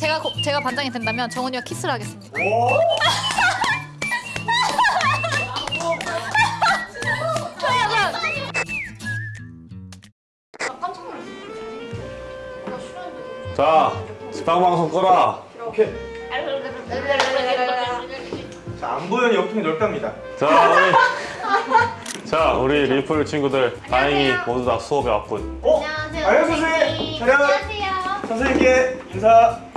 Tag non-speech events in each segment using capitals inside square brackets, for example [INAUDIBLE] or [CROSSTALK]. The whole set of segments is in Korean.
제가 고- 제가 반장이 된다면 정은이와 키스를 하겠습니다. 자, 지방방송 꺼라. 오케이. 자, 안 보이는 옆통이 넓답니다. 자, 우리 자, 우리 리플 친구들 다행히 모두 다 수업에 왔군. 어? 안녕하세요, 선생님. 촬영. 선생님께 인사.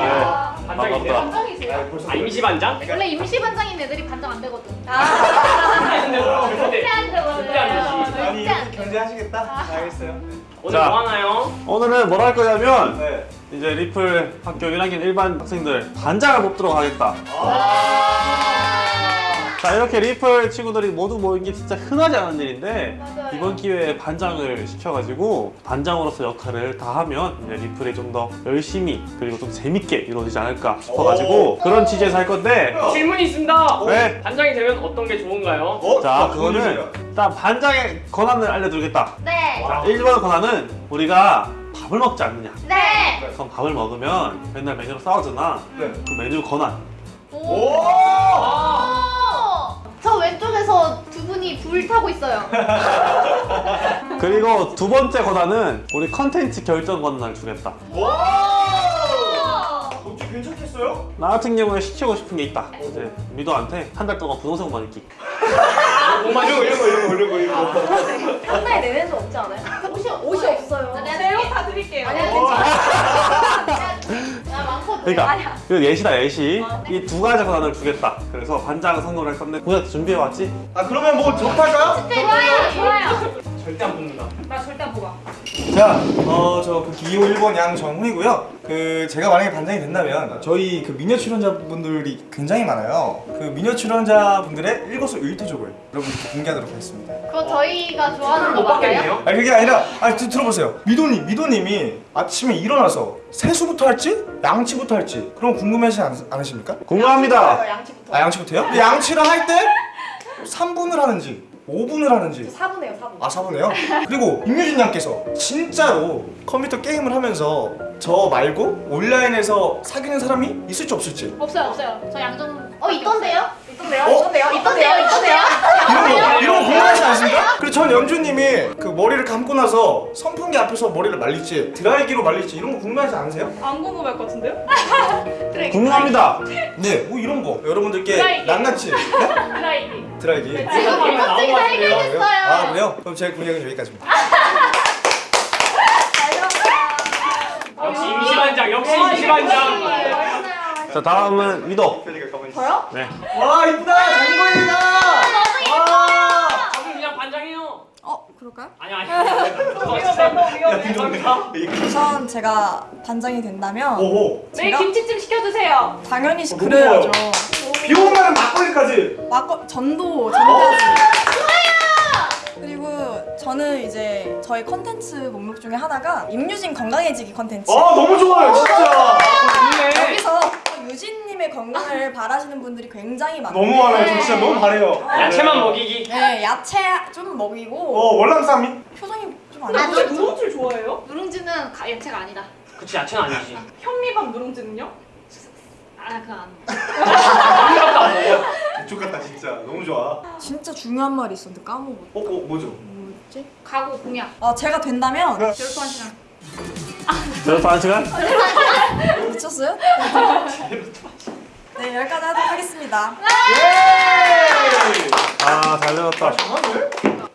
네, 반갑다. 아, 아 임시 반장? 원래 임시 반장인 애들이 반장 안 되거든. 절대 아니 이렇게 견제하시겠다? 알겠어요. 오늘 자. 뭐 하나요? 오늘은 뭘 할 거냐면 네. 이제 리플 학교 1학년 일반 학생들 반장을 뽑도록 하겠다. 자, 이렇게 리플 친구들이 모두 모인 게 진짜 흔하지 않은 일인데 이번 기회에 반장을 시켜가지고 반장으로서 역할을 다 하면 이제 리플이 좀 더 열심히 그리고 좀 재밌게 이루어지지 않을까 싶어가지고 그런 취지에서 할 건데 질문이 있습니다. 네. 반장이 되면 어떤 게 좋은가요? 어? 자, 그거 그거는. 일단 반장의 권한을 알려드리겠다. 네. 자, 1번 권한은 우리가 밥을 먹지 않느냐. 네. 그럼 밥을 먹으면 맨날 메뉴로 싸우잖아. 네. 그 메뉴 권한. 오! 저 왼쪽에서 두 분이 불 타고 있어요. [LAUGHS] 그리고 두 번째 권한은 우리 컨텐츠 결정 권한을 주겠다. 와! 어찌 괜찮겠어요? 나 같은 경우에 시키고 싶은 게 있다. 이제 미도한테 한 달 동안 부동산만 입기. 뭐만 이런 거 이런 거 이런 거 이런 거 이런 거. 한 달에 내외는 없지 않아요? 옷이 옷이 없어요. 내요 다 드릴게요. 아니야 괜찮아. 야 많거든. 그러니까 그 예시다 예시. 이두 가지 권한을 주겠다. 그래서 반장 선거를 할 건데 고작 준비해 왔지? 아 그러면 뭐 접할까요? 좋아요 좋아요. 절대 안 뽑는다. 나 절대 안 뽑아. 자, 어, 저 그 기호 1번 양정훈이고요. 그 제가 만약에 반장이 된다면 저희 그 미녀 출연자분들이 굉장히 많아요. 그 미녀 출연자분들의 일거수일투족을 여러분께 공개하도록 하겠습니다. 그거 저희가 좋아하는 거못 맞아요? 아니 그게 아니라 아니 드, 들어보세요. 미도님, 미도님이 아침에 일어나서 세수부터 할지 양치부터 할지 그런 궁금해하지 않, 않으십니까? 궁금합니다. 양치부터. 아 양치부터요? 양치를 할 때 3분을 하는지 5분을 하는지 4분에요, 4분. 아 4분에요? 그리고 임유진 양께서 진짜로 컴퓨터 게임을 하면서 저 말고 온라인에서 사귀는 사람이 있을지 없을지 없어요 없어요. 저 양정. 어 있던데요? 있던데요? 어? 있던데요? 있던데요 있던데요? 이런 거 이런 거 궁금하지 않습니까? 그리고 전 연주님이 그 머리를 감고 나서 선풍기 앞에서 머리를 말릴지 드라이기로 말릴지 이런 거 궁금하지 않으세요? 안 궁금할 것 같은데요? 궁금합니다. 네, 뭐 이런 거 여러분들께 드라이기. 네? [LAUGHS] 드라이기. 드라이기 지금 나온 거 갑자기 다. 아? 해결됐어요. 아 그래요? 그럼 제 공약은 여기까지입니다 [LAUGHS] 역시 임시 반장. 역시 임시 반장. 자 다음은 미도. 저요? 네. 와 이쁘다 장거리다 와 저분 그냥 반장이에요. 어, 그럴까요? 아니 아니. 우선 제가 반장이 된다면 오호 제가? 김치찜 시켜주세요. 당연히 어, 그래야죠. 비 오는 날은 막걸리까지 막거 전도 전까지. 저는 이제 저희 컨텐츠 목록 중에 하나가 임유진 건강해지기 컨텐츠. 아 너무 좋아요 진짜 좋네. 여기서 유진님의 건강을 바라시는 분들이 굉장히 많아요. 너무 많아요 저 진짜 너무 바래요 야채만 먹이기. 네, 야채 좀 먹이고 어 월남쌈이 표정이 좀안 아, 좋으시죠? 혹시 누룽지를 좋아해요? 누룽지는 가- 야채가 아니다. 그치 야채는 아니지. 현미밥 누룽지는요? 아 그거 안. 아무것도 안 먹어. 이쪽 같다 진짜 너무 좋아 진짜 중요한 말이 있었는데 까먹었어. 어? 어 뭐죠? 뭐였지? 가구 공약. 아 제가 된다면 열두한 시간. 여기서 [LAUGHS] 한 시간? 미쳤어요? 네 여기까지 하도록 하겠습니다. 아잘 들었다.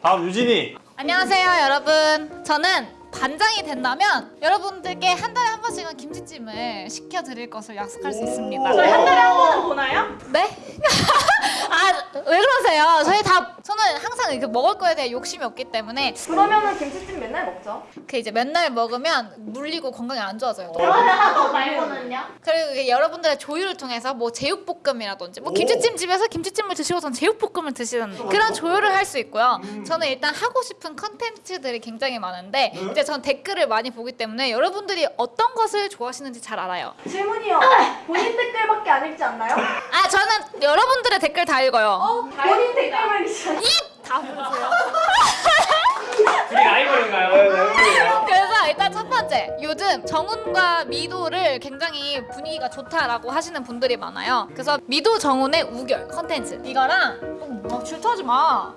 다음 유진이. 안녕하세요 여러분. 저는 반장이 된다면 여러분들께 한 달에 한 번씩은 김치찜을 시켜드릴 것을 약속할 수 있습니다. 저희 한 달에 한 번은 보나요? 네? [LAUGHS] 아 왜 그러세요? 저희 다 저는 항상 이렇게 먹을 거에 대해 욕심이 없기 때문에 그러면은 김치찜 맨날 먹죠. 그 이제 맨날 먹으면 물리고 건강이 안 좋아져요. 하고 말고는요? 그리고 이게 여러분들의 조율을 통해서 뭐 제육볶음이라든지 뭐 김치찜 집에서 김치찜을 드시고선 제육볶음을 드시는 그런 조율을 할 수 있고요. 저는 일단 하고 싶은 컨텐츠들이 굉장히 많은데 이제 전 댓글을 많이 보기 때문에 여러분들이 어떤 것을 좋아하시는지 잘 알아요. 질문이요. 본인 댓글밖에 안 읽지 않나요? 아 저는 여러분들의 댓글 다 읽어요. 본인 댓글만 읽지 않나요? 다 보세요. 둘이 라이벌인가요? 그래서 자 일단 첫 번째 요즘 정훈과 미도를 굉장히 분위기가 좋다라고 하시는 분들이 많아요 그래서 미도 정훈의 우결 컨텐츠 이거랑 어, 막 질투하지 마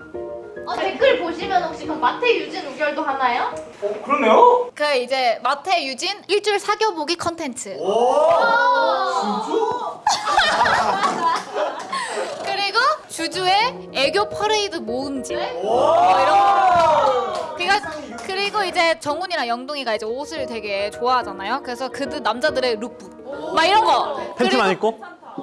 어, 댓글 보시면 혹시 그럼 마태 유진 우결도 하나요? 어, 그렇네요. 그 이제 마태 유진 일주일 사겨보기 컨텐츠 오. [LAUGHS] 그리고 주주의 애교 퍼레이드 모음집 오. 뭐 이런 거. 그러니까 그리고 이제 정훈이랑 영동이가 이제 옷을 되게 좋아하잖아요. 그래서 그들 남자들의 룩북 막 이런 거. 팬티만 입고?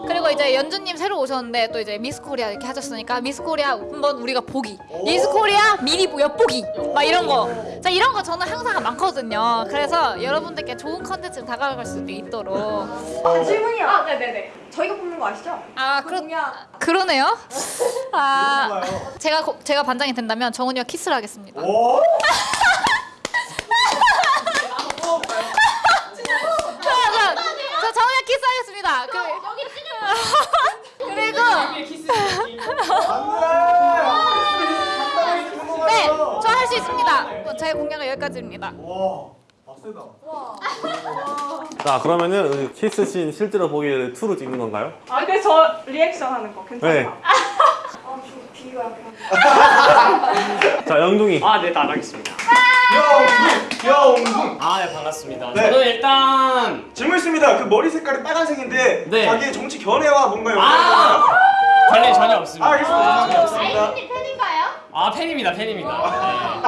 그리고 이제 연주님 새로 오셨는데 또 이제 미스 코리아 이렇게 하셨으니까 미스 코리아 한번 우리가 보기. 미스 코리아 미리 엿보기. 막 이런 거. 자 이런 거 저는 항상 많거든요. 그래서 여러분들께 좋은 컨텐츠를 다가갈 수도 있도록. 아, 질문이요. 아, 네네네. 저희가 뽑는 거 아시죠? 아 그러. 그러네요. [LAUGHS] 아. 제가 고- 제가 반장이 된다면 정훈이와 키스를 하겠습니다. [LAUGHS] 오. 자, 자, 저 정훈이와 키스하겠습니다. 그, 여기 그리고 키스. 네, 저 할 수 있습니다. 어, 제 공약은 여기까지입니다. 와. 빡세다. 자 그러면은 그 키스 씬 실제로 보기를 2로 찍는 건가요? 아, 그래서 저 리액션 하는 거 괜찮아? 네. 아, 저 비가 약간. 자 영둥이. 아, 네, 나가겠습니다. 귀여운 귀여운 아, 네, 반갑습니다. 네. 저는 일단 질문 있습니다. 그 머리 색깔이 빨간색인데 네. 자기의 정치 견해와 뭔가 연관이 아! 관련 전혀 없습니다. 아, 알겠습니다. 전혀 없습니다. 아이님 팬인가요? 아 팬입니다 팬입니다 네.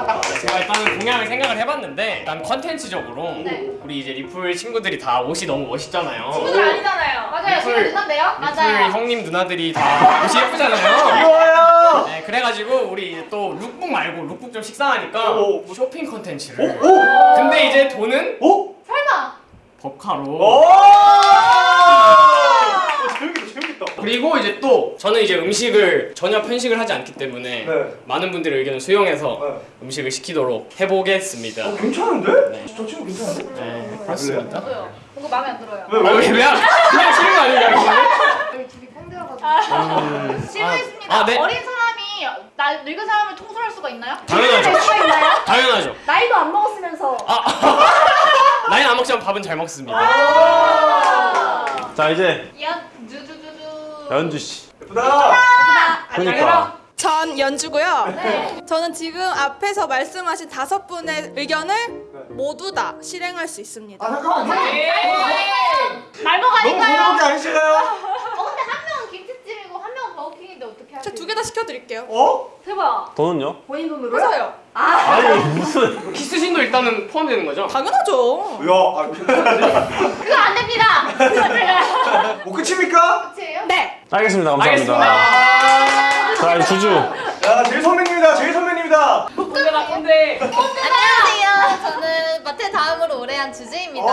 제가 일단은 공약을 생각을 해봤는데 일단 컨텐츠적으로 네. 우리 이제 리플 친구들이 다 옷이 너무 멋있잖아요 친구들 아니잖아요. 맞아요. 리플- 제가 누난데요? 리플 맞아요. 형님 누나들이 다 옷이 예쁘잖아요 귀여워요. 네 그래가지고 우리 이제 또 룩북 말고 룩북 좀 식상하니까 오. 쇼핑 컨텐츠를 오. 근데 이제 돈은 오. 설마. 법카로 오. 재밌겠다. 재밌겠다. 그리고 이제 또 저는 이제 음식을 전혀 편식을 하지 않기 때문에 네. 많은 분들의 의견을 수용해서 네. 음식을 시키도록 해보겠습니다 어, 괜찮은데? 네. 저 친구 괜찮은데? 네 그렇습니다. 뭔가 마음에 안 들어요. 왜 아, 왜, 왜, 그냥 싫은 거 아닌가요? 여기 둘이 꼰대여가지고. 질문했습니다. 아, 네. 어린 사람이 나 늙은 사람을 통솔할 수가 있나요? 당연하죠. 될 수가 있나요? 당연하죠. 나이도 안 먹었으면서. [LAUGHS] 나이는 안 먹지만 밥은 잘 먹습니다. 자 이제 연 두두두두. 연주 씨. 예쁘다. 그러니까. 전 연주고요. 네. 저는 지금 앞에서 말씀하신 다섯 분의 의견을 모두 다 실행할 수 있습니다. 아 잠깐만요. 말먹 너무 아닌가요? 고르게 아니신가요? 어 근데 한 명은 김치찜이고 한 명은 버거킹인데 어떻게 하세요? 저두 개 다 시켜드릴게요. 어? 대박. 돈은요? 본인 돈으로요? 해서요. 아니 무슨 키스신도 일단은 포함되는 거죠? 당연하죠. 야, 아, 그거 안 됩니다. 뭐 끝입니까? 끝이에요? 네. 알겠습니다 감사합니다 알겠습니다. 자 이제 주주 야, 제일 선배님이다. 제일 선배님이다. 꼰대다 꼰대. 안녕하세요. 저는 마태 다음으로 오래 한 주주입니다.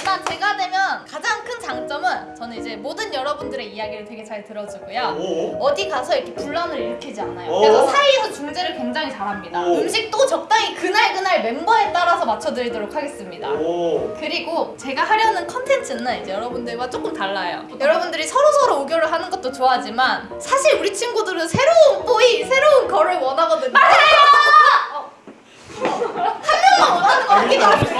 와. 일단 제가 되면 가장 큰 장점은 저는 이제 모든 여러분들의 이야기를 되게 잘 들어주고요. 오. 어디 가서 이렇게 분란을 일으키지 않아요. 오. 그래서 사이에서 중재를 굉장히 잘합니다. 오. 음식도 적당히 그날 그날 멤버에 따라서 맞춰드리도록 하겠습니다. 오. 그리고 제가 하려는 컨텐츠는 이제 여러분들과 조금 달라요. 여러분들이 서로 서로 우결을 하는 것도 좋아하지만 사실 우리 친구들은 새로운 뽀이, 새로운 거를 원하거든요. 맞아요. 한 명만 원하는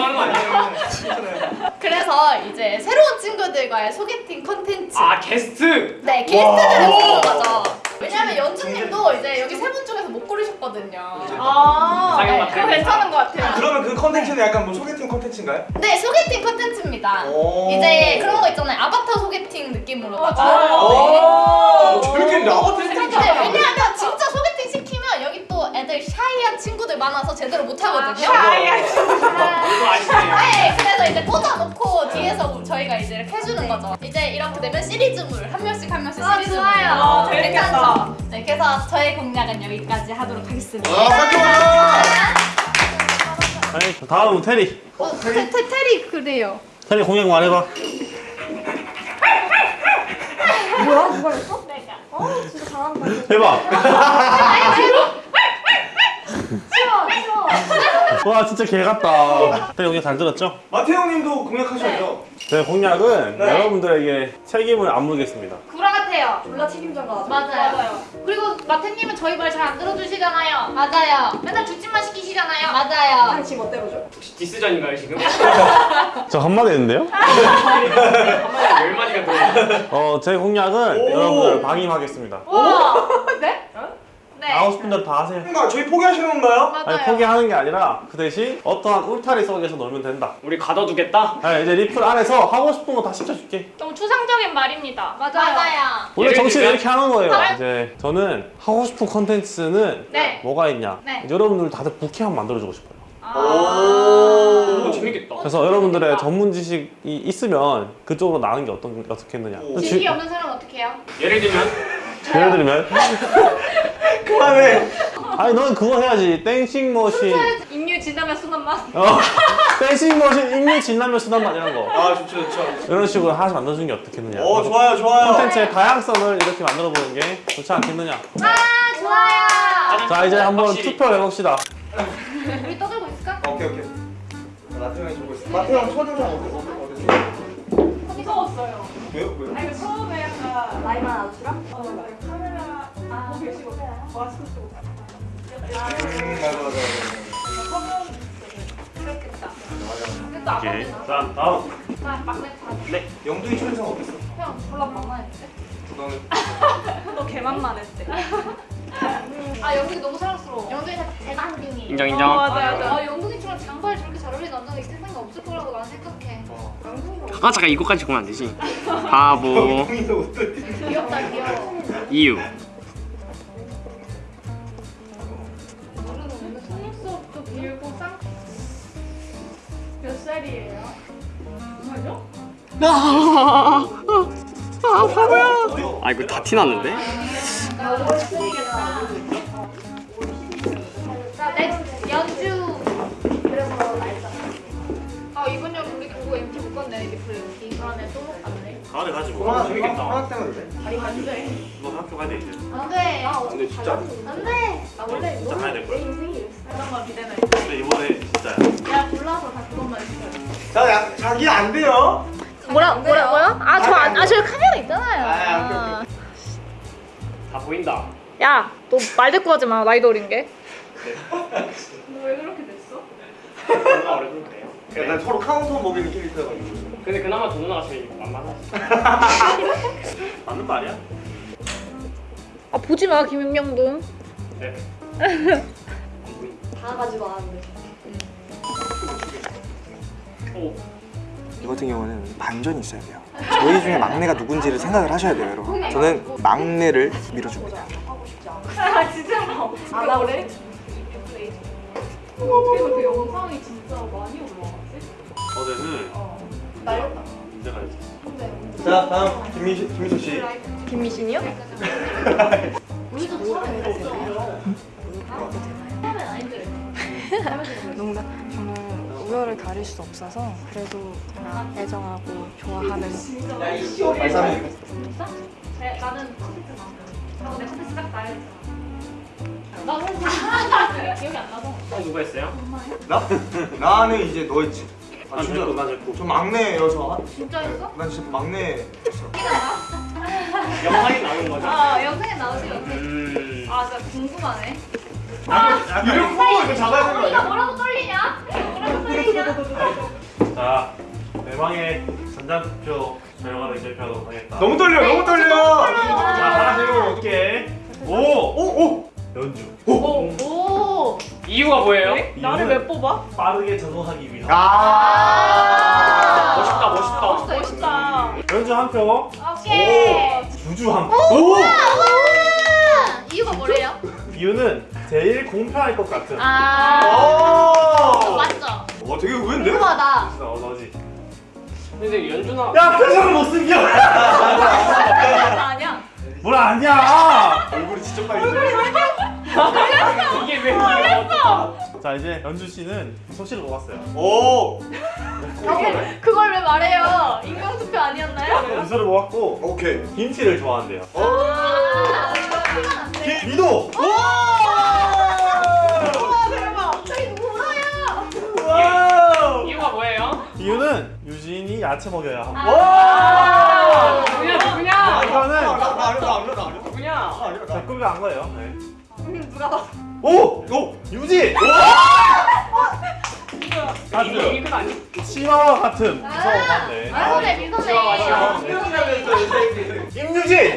거거 아니에요? 그래서 이제 새로운 친구들과의 소개팅 컨텐츠. 아 게스트. 네, 게스트들을 부르는 거죠. 왜냐면 연주님도 이제 여기 세 분 중에서 못 고르셨거든요. 아, 네. 그거 괜찮은 것 같아요. 그러면 그 컨텐츠는 약간 뭐 소개팅 컨텐츠인가요? 네, 소개팅 컨텐츠입니다. 오. 이제 그런 거 있잖아요. 아바타 소개팅 느낌으로다가. 오. 재밌겠네. 아바타 네, 왜냐하면 진짜 샤이한 친구들 많아서 제대로 못 하거든요. 이거 아시네요. 네, 그래서 이제 꽂아놓고 뒤에서 저희가 이제 이렇게 해주는 거죠. 이제 이렇게 되면 시리즈물 한 명씩 한 명씩 아, 시리즈물. 좋아요. 아, 재밌겠다. 괜찮죠? 네, 그래서 저의 공략은 여기까지 하도록 하겠습니다. 아. 아니 다음 테리 어, 테, 테, 테리 그래요. 테리 공약 말해봐 뭐야? 누가 했어? 내가. 어, 진짜 잘한다. 해봐 쉬워, 쉬워. 와 진짜 개 같다 테리 공약 잘 들었죠? 마태형님도 공약하셔야죠. 제 공약은 네. 여러분들에게 책임을 안 물겠습니다 구라 같아요. 졸라 책임져 가. 맞아요. 그리고 마태님은 저희 말 잘 안 들어주시잖아요. 맞아요. 맨날 주짓만 시키시잖아요. 맞아요. 당신 멋대로 죠? 혹시 디스전인가요 지금? [LAUGHS] 저 한마디 했는데요? 한마디 열 마디가 들어. 어, 제 공약은 여러분들 방임하겠습니다. 우와. 하고 싶은 대로 다 하세요. 뭔가 저희 포기하시는 건가요? 맞아요. 아니 포기하는 게 아니라 그 대신 어떠한 울타리 속에서 놀면 된다. 우리 가둬두겠다. 아니, 이제 리플 안에서 하고 싶은 거 다 시켜줄게. 너무 추상적인 말입니다. 맞아요. 맞아요. 원래 들면? 이렇게 하는 거예요. 아. 이제 저는 하고 싶은 컨텐츠는 네. 뭐가 있냐? 네. 여러분들 다들 부캐 한번 만들어주고 싶어요. 오, 아. 재밌겠다. 그래서 여러분들의 전문 지식이 있으면 그쪽으로 나가는 게 어떤 어떻겠느냐? 지식이 없는 사람은 어떻게 해요? 예를 들면 예를 들면 [LAUGHS] 그만해. 아니 넌 그거 해야지 땡싱 머신 인류 진담의 순한 맛. 어 땡싱 머신 익류 진라면 순한 맛 이런 거아 좋죠 좋죠. 이런 식으로 하나씩 만들어주는 게 어떻겠느냐? 오 좋아요 좋아요. 콘텐츠의 다양성을 이렇게 만들어 보는 게 좋지 않겠느냐? 아 좋아요. 자 이제 한번 확실히. 투표를 해봅시다. 우리 떠들고 있을까? 오케이 오케이. 마태형이 보고 있어. 마태형 첫인상 어땠어? 어땠어? 무서웠어요. 왜요? 왜요? 아니 나이만 아웃이랑? 어, 그 카메라 보고 계시고 마스크 쓰고 음, 맞아 맞아 맞아. 그렇겠다. 맞아. 그래도 아빠 오케이. 는자 다음. 막내 다. 영둥이 첫인상 어땠어? 형 졸라. 너는 [LAUGHS] 너 개만만했대. 아 영둥이 너무 사랑스러워. 영동이 대단둥이. 인정 어, 인정. 맞아요 맞아요. 아 영둥이처럼 장발 저렇게 잘 어울리는 남자가 이 세상에 없을 거라고 나는 생각해. 아 잠깐 이거까지 보면 안 되지. 바보? [LAUGHS] 귀엽다 귀여워. 이유. 속눈썹도 길고 쌍. 몇 살이에요? 정말요? 아 이거 다 티났는데? 그러네 또못 갔네. 가을에 가지 뭐. 코로나 재밌겠다. 코로나 때문에 그래. 너 학교 가야 돼 이제. 안돼. 근데 진짜 안돼. 나 원래 진짜 가야 될 거야. 그런 거 기대는. 근데 이번에 진짜야. 내가 골라서 다 그것만 시켜. 자 야, 자기 안 돼요. 뭐라 뭐라 뭐야? 아저 아 저 카메라 아, 있잖아요. 다 보인다. 야, 너말 대꾸 하지 마. 나이도 어린 게. 너왜 그렇게 됐어? 얼굴 그래요. 약간 서로 카운터 먹이는 캐릭터가지고. 근데 그나마 두 누나가 제일 만만하지. [LAUGHS] 맞는 말이야? 아 보지 마 김윤명도. 네. 다 가지고 왔는데. 오. 이 같은 경우는 반전이 있어야 돼요. 저희 중에 막내가 누군지를 생각을 하셔야 돼요, 여러분. 저는 막내를 밀어줍니다. 아 진짜 뭐? 안 나오래? 어떻게 그 영상이 진짜 많이 올라왔지? 어제는 날 렸다. 문제가 있었어. 자, 다음 김민수, 김민수 씨. 김미신이요? [LAUGHS] 농담. 저는 우열을 가릴 수 없어서 그래도 그냥 애정하고 좋아하는. 네, 나는 컴퓨터 나. 하고 내 컴퓨터 딱 나야겠잖아. 나 사실 기억이 안 나서. 어 누가 했어요? 나? [LAUGHS] 나는 이제 너 했지. 아, 난 진짜. 난 됐고. 저 막내여서. 진짜 했어? 난 진짜 막내였어. 영상이 나오는 거죠? 아 영상에 나오지 영상. 음. 아 진짜 궁금하네. 이름 보고 이거 잡아야 되는 거 우리가 아니야? 뭐라고 떨리냐? 뭐라고 떨리냐? 자 대망의 전자투표 결과를 발표하도록 하겠다. 너무 떨려, 너무 떨려. 자 하나 세고 어떻게? 오! 오, 오. 연주. 오. 이유가 뭐예요? 나를 왜 뽑아? 빠르게 적응하기 위한. 아. 멋있다 멋있다. 멋있다. 연주 한 표. 오케이. 주주 한 표. 오! 이유가 뭐래요? 이유는 제일 공평할 것 같은. 아. 오. 맞죠? 와, 되게 의외인데? 궁금하다. 어 너지. 근데 연준아. 야 표정을 못 숨겨. 나 아니야. 뭘 아니야. 얼굴이 진짜 빨리. 이게 왜? 자 이제 연주 씨는 소시를 먹었어요. 오. 그걸 왜 말해요? 인명 투표 아니었나요? 연수를 먹었고 오케이. 김치를 좋아한대요. 아. 미도. 와 대박. 누구 울어요? 와우. 이유가 뭐예요? 이유는 유진이 야채 먹여야 하고. 아. 누구냐 누구냐 이거는 누구냐 제 꿈이 안 거예요. 네. 누가 봐? 오! 오! 유지! 같은 이건 아니 치마와 같은 무서운 반대. 미소네 미소네. 임유진!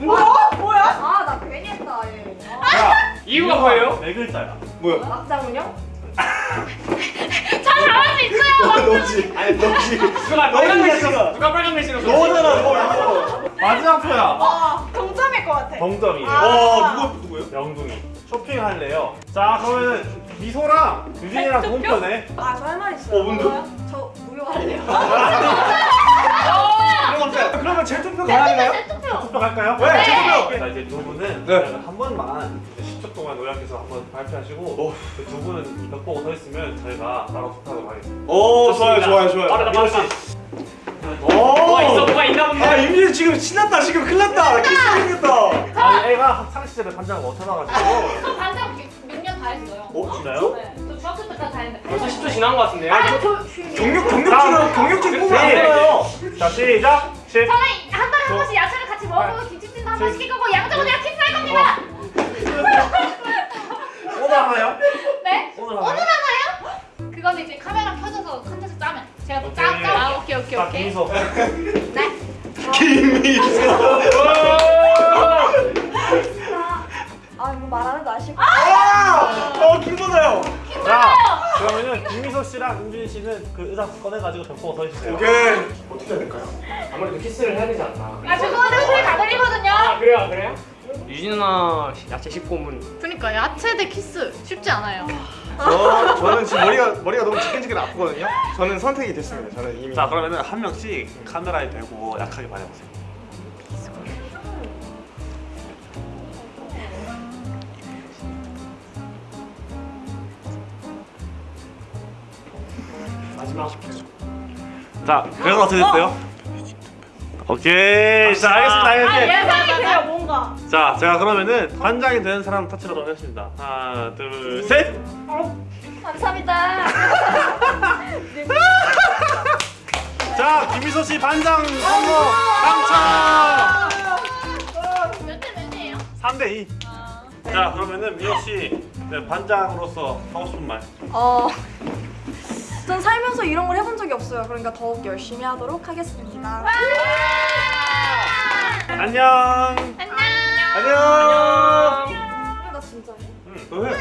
뭐야? 아, 나 괜히 했다. 얘. 자, 이유가 뭐예요? 네 글자야. 막장은요? 잘 잘할 수 있어요. [LAUGHS] 너지 아니 너지 누가 빨간 글 신었어 누가 빨간 글 신었어 너잖아 너 마지막 표야. 어, 동점일 것 같아. 동점이에요. 어 누구 누구예요? 영둥이. 쇼핑할래요. 자, 그러면 미소랑 유진이랑 동편에 아, 저 할 말 있어요. 어, 뭔데? 저 무효할래요. 없어요 그러면 재투표 가능해요? 투표 갈까요? 네, 재투표 자, 이제 두 분은 네. 한 번만 10초 동안 요약해서 한 번 발표하시고 그두 분은 벽 보고 서 있으면 저희가 따로 투표하도록 하겠습니다. 오 좋아요 좋아요 좋아요 빠르다 빠르다 씨. 뭐가 있어 오 뭐가 있나 본데 아 임진 지금 신났다 지금 큰일 났다 키스 생겼다 아니, 애가 못. 저 반장 몇년다 했어요. 어, 진짜요? 네. 저 중학교 때까지 다 했는데. 벌써 10초 지난 것 같은데요? 경력 경력치는 경력치 뽑으면 안 돼요 자, 시작! 10. 저는 한 달에 한 번씩 야채를 같이 먹고 김치찜도 한번 시킬 거고 양정은이랑 키스할 겁니다. 오늘 하나요? 네? 오늘 하나요? 하나요? 그건 이제 카메라 켜져서 컨텐츠 제가 또 짜, 오케이. 짜. 아, 오케이 오케이 자, 오케이. 김미소. 아, 이거 말하는 거 아실 아어 기분나요 자, 그러면은 김미소 씨랑 임준희 씨는 그 의자 꺼내가지고 벽 보고 서 있으세요. 오케이 어떻게 해야 될까요? 아무래도 키스를 해야 되지 않나 아 죄송한데 소리 다 들리거든요. 아 그래요 그래요? 유진 누나 야채 10고문 그러니까 야채 대 키스 쉽지 않아요. 저 저는 지금 머리가 머리가 너무 지끈지끈 아프거든요 저는 선택이 됐습니다 저는 이미 자, 그러면은 한 명씩 카메라에 대고 약하게 말해보세요. 마지막 자, 그래서 어떻게 됐어요? 오케이. 자, 알겠습니다. 알겠습니다. 예상이 돼요, 뭔가. 자, 제가 그러면은 반장이 되는 사람 터치하도록 하겠습니다. 하나, 둘, 셋. 감사합니다. [LAUGHS] 자, 김미소 씨 반장 성공 당첨. 몇대 몇이에요? 3대 2. 자, 그러면은 미호 씨 네, 반장으로서 하고 싶은 말. 어. 전 살면서 이런 걸 해본 적이 없어요. 그러니까 더욱 열심히 하도록 하겠습니다. 안녕. 안녕. 안녕. 나 진짜. 응. 너 해.